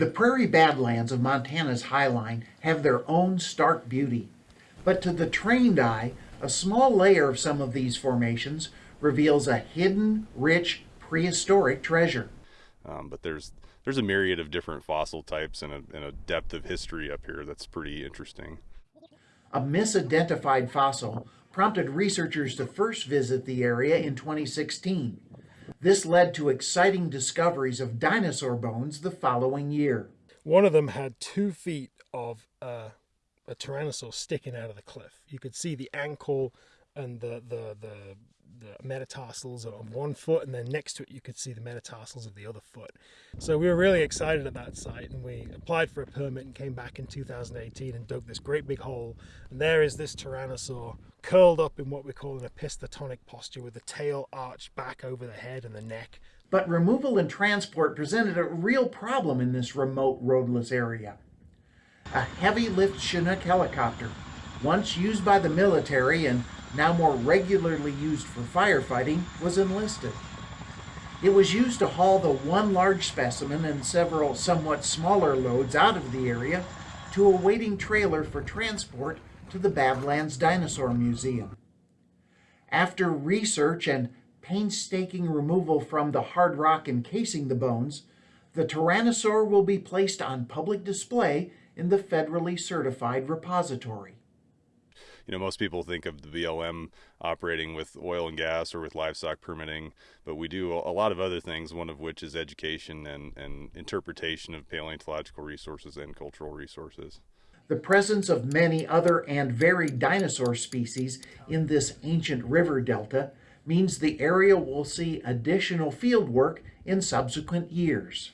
The prairie badlands of Montana's highline have their own stark beauty. But to the trained eye, a small layer of some of these formations reveals a hidden, rich, prehistoric treasure. Um, but there's there's a myriad of different fossil types and a, and a depth of history up here that's pretty interesting. A misidentified fossil prompted researchers to first visit the area in 2016. This led to exciting discoveries of dinosaur bones the following year. One of them had two feet of uh, a tyrannosaur sticking out of the cliff. You could see the ankle and the, the, the, the metatarsals of one foot, and then next to it, you could see the metatarsals of the other foot. So we were really excited at that site, and we applied for a permit and came back in 2018 and dug this great big hole. And there is this tyrannosaur curled up in what we call an opisthotonic posture with the tail arched back over the head and the neck. But removal and transport presented a real problem in this remote roadless area. A heavy lift Chinook helicopter, once used by the military and now more regularly used for firefighting, was enlisted. It was used to haul the one large specimen and several somewhat smaller loads out of the area to a waiting trailer for transport to the Badlands Dinosaur Museum. After research and painstaking removal from the hard rock encasing the bones, the Tyrannosaur will be placed on public display in the federally certified repository. You know, most people think of the BLM operating with oil and gas or with livestock permitting, but we do a lot of other things, one of which is education and, and interpretation of paleontological resources and cultural resources. The presence of many other and varied dinosaur species in this ancient river delta means the area will see additional field work in subsequent years.